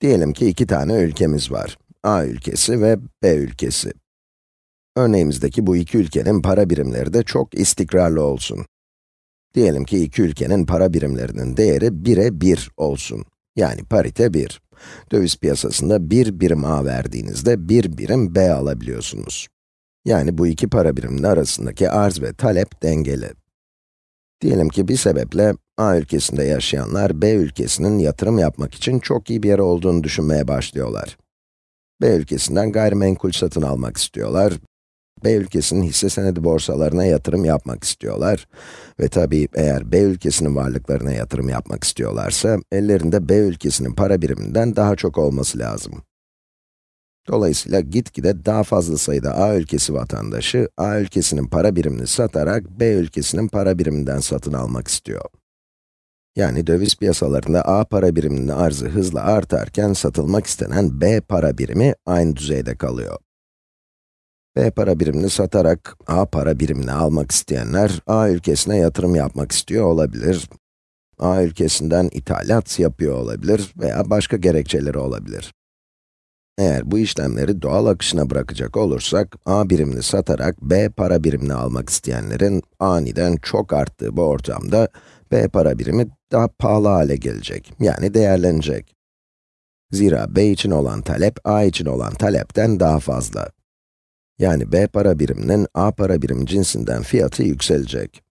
Diyelim ki iki tane ülkemiz var. A ülkesi ve B ülkesi. Örneğimizdeki bu iki ülkenin para birimleri de çok istikrarlı olsun. Diyelim ki iki ülkenin para birimlerinin değeri 1'e 1 olsun. Yani parite 1. Döviz piyasasında 1 birim A verdiğinizde 1 birim B alabiliyorsunuz. Yani bu iki para biriminin arasındaki arz ve talep dengeli. Diyelim ki bir sebeple A ülkesinde yaşayanlar B ülkesinin yatırım yapmak için çok iyi bir yer olduğunu düşünmeye başlıyorlar. B ülkesinden gayrimenkul satın almak istiyorlar. B ülkesinin hisse senedi borsalarına yatırım yapmak istiyorlar. Ve tabii eğer B ülkesinin varlıklarına yatırım yapmak istiyorlarsa, ellerinde B ülkesinin para biriminden daha çok olması lazım. Dolayısıyla gitgide daha fazla sayıda A ülkesi vatandaşı, A ülkesinin para birimini satarak B ülkesinin para biriminden satın almak istiyor. Yani döviz piyasalarında A para biriminin arzı hızla artarken satılmak istenen B para birimi aynı düzeyde kalıyor. B para birimini satarak A para birimini almak isteyenler, A ülkesine yatırım yapmak istiyor olabilir. A ülkesinden ithalat yapıyor olabilir veya başka gerekçeleri olabilir. Eğer bu işlemleri doğal akışına bırakacak olursak, A birimini satarak B para birimini almak isteyenlerin aniden çok arttığı bu ortamda, B para birimi daha pahalı hale gelecek, yani değerlenecek. Zira B için olan talep, A için olan talepten daha fazla. Yani B para biriminin A para birim cinsinden fiyatı yükselecek.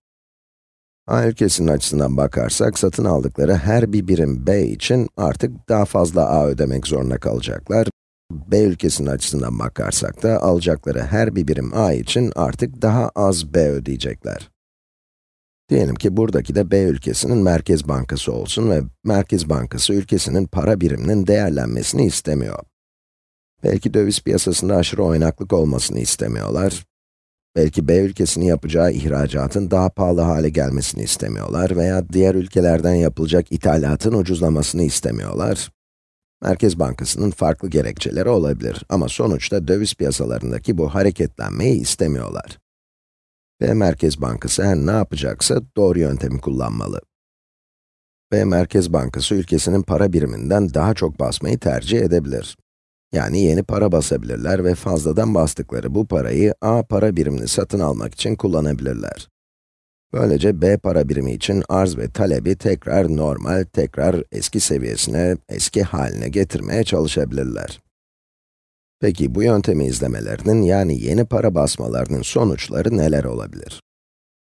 A ülkesinin açısından bakarsak, satın aldıkları her bir birim B için artık daha fazla A ödemek zorunda kalacaklar. B ülkesinin açısından bakarsak da, alacakları her bir birim A için artık daha az B ödeyecekler. Diyelim ki buradaki de B ülkesinin Merkez Bankası olsun ve Merkez Bankası ülkesinin para biriminin değerlenmesini istemiyor. Belki döviz piyasasında aşırı oynaklık olmasını istemiyorlar. Belki B ülkesinin yapacağı ihracatın daha pahalı hale gelmesini istemiyorlar veya diğer ülkelerden yapılacak ithalatın ucuzlamasını istemiyorlar. Merkez Bankası'nın farklı gerekçeleri olabilir ama sonuçta döviz piyasalarındaki bu hareketlenmeyi istemiyorlar. B Merkez Bankası her ne yapacaksa doğru yöntemi kullanmalı. B Merkez Bankası ülkesinin para biriminden daha çok basmayı tercih edebilir. Yani yeni para basabilirler ve fazladan bastıkları bu parayı A para birimini satın almak için kullanabilirler. Böylece B para birimi için arz ve talebi tekrar normal, tekrar eski seviyesine, eski haline getirmeye çalışabilirler. Peki bu yöntemi izlemelerinin yani yeni para basmalarının sonuçları neler olabilir?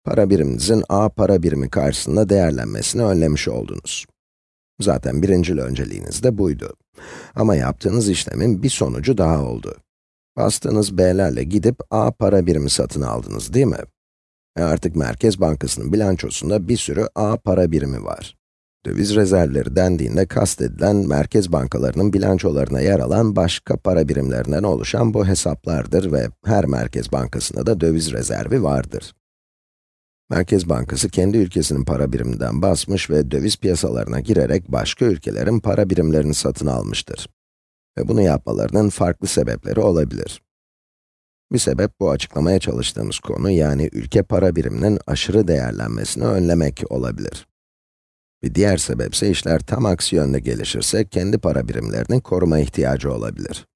Para biriminizin A para birimi karşısında değerlenmesini önlemiş oldunuz. Zaten birincil önceliğiniz de buydu. Ama yaptığınız işlemin bir sonucu daha oldu. Bastığınız B'lerle gidip A para birimi satın aldınız değil mi? E artık Merkez Bankası'nın bilançosunda bir sürü A para birimi var. Döviz rezervleri dendiğinde kastedilen merkez bankalarının bilançolarına yer alan başka para birimlerinden oluşan bu hesaplardır ve her merkez bankasında da döviz rezervi vardır. Merkez Bankası kendi ülkesinin para biriminden basmış ve döviz piyasalarına girerek başka ülkelerin para birimlerini satın almıştır. Ve bunu yapmalarının farklı sebepleri olabilir. Bir sebep bu açıklamaya çalıştığımız konu yani ülke para biriminin aşırı değerlenmesini önlemek olabilir. Bir diğer sebep ise işler tam aksi yönde gelişirse kendi para birimlerini koruma ihtiyacı olabilir.